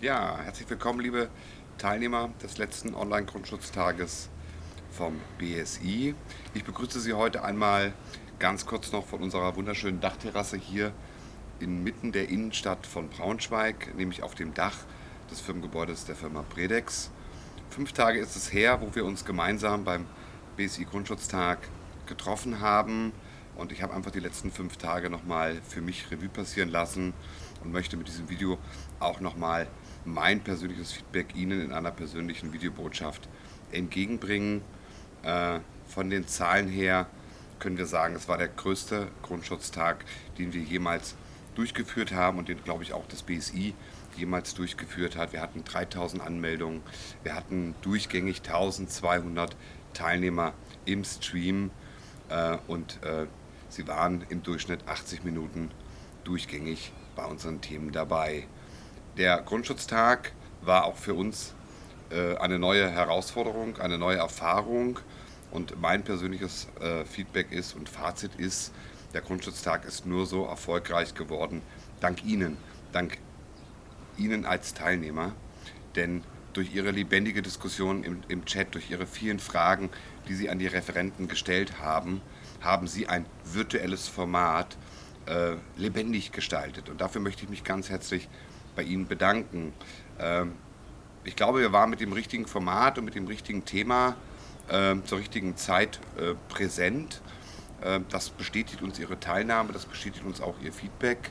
Ja, herzlich willkommen, liebe Teilnehmer des letzten Online-Grundschutztages vom BSI. Ich begrüße Sie heute einmal ganz kurz noch von unserer wunderschönen Dachterrasse hier inmitten der Innenstadt von Braunschweig, nämlich auf dem Dach des Firmengebäudes der Firma Predex. Fünf Tage ist es her, wo wir uns gemeinsam beim BSI Grundschutztag getroffen haben und ich habe einfach die letzten fünf Tage nochmal für mich Revue passieren lassen und möchte mit diesem Video auch nochmal mein persönliches Feedback Ihnen in einer persönlichen Videobotschaft entgegenbringen. Äh, von den Zahlen her können wir sagen, es war der größte Grundschutztag, den wir jemals durchgeführt haben und den, glaube ich, auch das BSI jemals durchgeführt hat. Wir hatten 3000 Anmeldungen, wir hatten durchgängig 1200 Teilnehmer im Stream äh, und äh, sie waren im Durchschnitt 80 Minuten durchgängig bei unseren Themen dabei. Der Grundschutztag war auch für uns äh, eine neue Herausforderung, eine neue Erfahrung und mein persönliches äh, Feedback ist und Fazit ist, der Grundschutztag ist nur so erfolgreich geworden, dank Ihnen, dank Ihnen als Teilnehmer, denn durch Ihre lebendige Diskussion im, im Chat, durch Ihre vielen Fragen, die Sie an die Referenten gestellt haben, haben Sie ein virtuelles Format äh, lebendig gestaltet. Und dafür möchte ich mich ganz herzlich bei Ihnen bedanken. Ähm, ich glaube, wir waren mit dem richtigen Format und mit dem richtigen Thema äh, zur richtigen Zeit äh, präsent. Äh, das bestätigt uns Ihre Teilnahme, das bestätigt uns auch Ihr Feedback.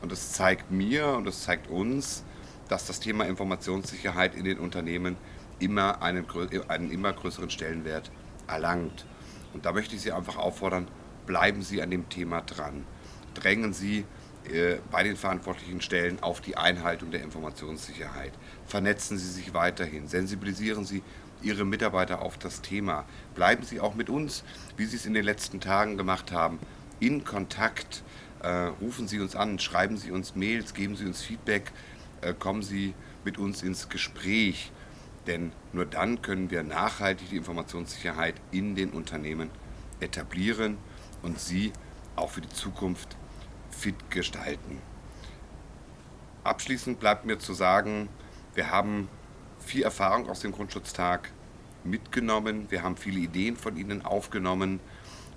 Und das zeigt mir und das zeigt uns, dass das Thema Informationssicherheit in den Unternehmen immer einen, einen immer größeren Stellenwert erlangt. Und da möchte ich Sie einfach auffordern, bleiben Sie an dem Thema dran. Drängen Sie äh, bei den verantwortlichen Stellen auf die Einhaltung der Informationssicherheit. Vernetzen Sie sich weiterhin, sensibilisieren Sie Ihre Mitarbeiter auf das Thema. Bleiben Sie auch mit uns, wie Sie es in den letzten Tagen gemacht haben, in Kontakt. Äh, rufen Sie uns an, schreiben Sie uns Mails, geben Sie uns Feedback, äh, kommen Sie mit uns ins Gespräch. Denn nur dann können wir nachhaltig die Informationssicherheit in den Unternehmen etablieren und sie auch für die Zukunft fit gestalten. Abschließend bleibt mir zu sagen, wir haben viel Erfahrung aus dem Grundschutztag mitgenommen, wir haben viele Ideen von Ihnen aufgenommen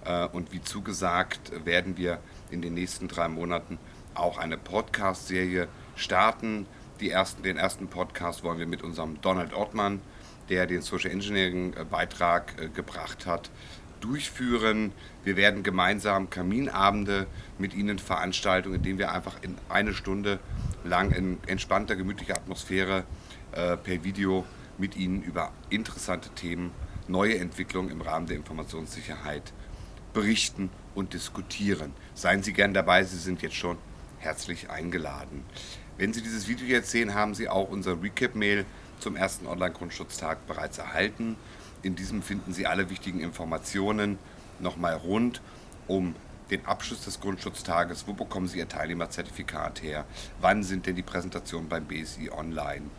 äh, und wie zugesagt werden wir in den nächsten drei Monaten auch eine Podcast-Serie starten. Ersten, den ersten Podcast wollen wir mit unserem Donald Ottmann, der den Social Engineering äh, Beitrag äh, gebracht hat, durchführen. Wir werden gemeinsam Kaminabende mit Ihnen veranstalten, indem wir einfach in eine Stunde lang in entspannter, gemütlicher Atmosphäre äh, per Video mit Ihnen über interessante Themen, neue Entwicklungen im Rahmen der Informationssicherheit berichten und diskutieren. Seien Sie gern dabei, Sie sind jetzt schon herzlich eingeladen. Wenn Sie dieses Video jetzt sehen, haben Sie auch unser Recap-Mail zum ersten Online-Grundschutztag bereits erhalten. In diesem finden Sie alle wichtigen Informationen nochmal rund um den Abschluss des Grundschutztages. Wo bekommen Sie Ihr Teilnehmerzertifikat her? Wann sind denn die Präsentationen beim BSI online?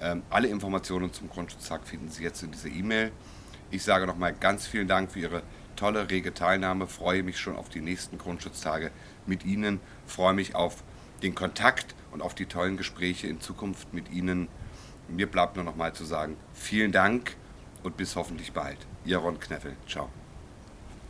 Ähm, alle Informationen zum Grundschutztag finden Sie jetzt in dieser E-Mail. Ich sage nochmal ganz vielen Dank für Ihre tolle, rege Teilnahme. Freue mich schon auf die nächsten Grundschutztage mit Ihnen. Freue mich auf den Kontakt und auf die tollen Gespräche in Zukunft mit Ihnen. Mir bleibt nur noch mal zu sagen, vielen Dank und bis hoffentlich bald. Ihr Ron Kneffel. Ciao.